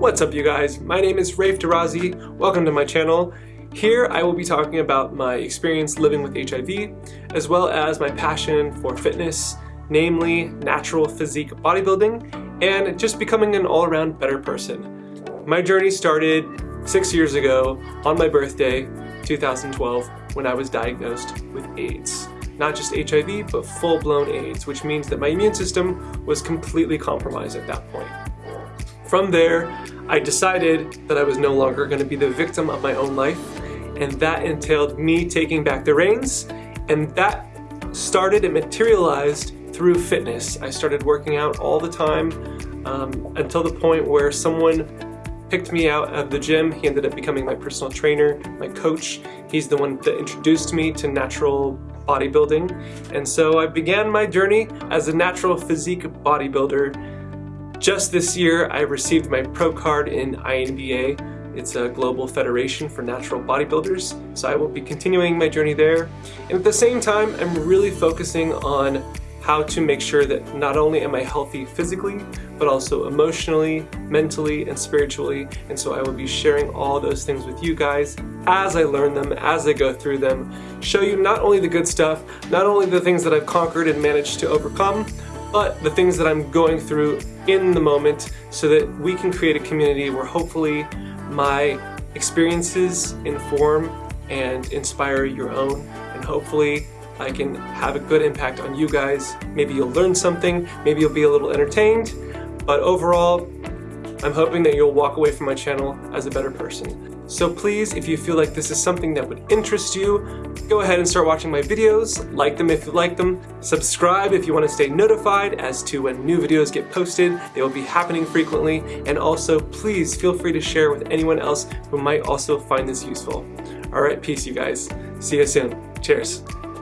What's up you guys? My name is Rafe Tarazi. Welcome to my channel. Here I will be talking about my experience living with HIV, as well as my passion for fitness, namely natural physique bodybuilding, and just becoming an all-around better person. My journey started six years ago on my birthday, 2012, when I was diagnosed with AIDS. Not just HIV, but full-blown AIDS, which means that my immune system was completely compromised at that point. From there, I decided that I was no longer going to be the victim of my own life, and that entailed me taking back the reins, and that started and materialized through fitness. I started working out all the time um, until the point where someone picked me out of the gym. He ended up becoming my personal trainer, my coach. He's the one that introduced me to natural bodybuilding. And so I began my journey as a natural physique bodybuilder just this year, I received my pro card in INBA. It's a global federation for natural bodybuilders, so I will be continuing my journey there. And at the same time, I'm really focusing on how to make sure that not only am I healthy physically, but also emotionally, mentally, and spiritually. And so I will be sharing all those things with you guys as I learn them, as I go through them, show you not only the good stuff, not only the things that I've conquered and managed to overcome, but the things that I'm going through in the moment so that we can create a community where hopefully my experiences inform and inspire your own and hopefully I can have a good impact on you guys. Maybe you'll learn something, maybe you'll be a little entertained, but overall, I'm hoping that you'll walk away from my channel as a better person. So please, if you feel like this is something that would interest you, go ahead and start watching my videos, like them if you like them, subscribe if you want to stay notified as to when new videos get posted, they will be happening frequently, and also please feel free to share with anyone else who might also find this useful. Alright, peace you guys. See you soon. Cheers.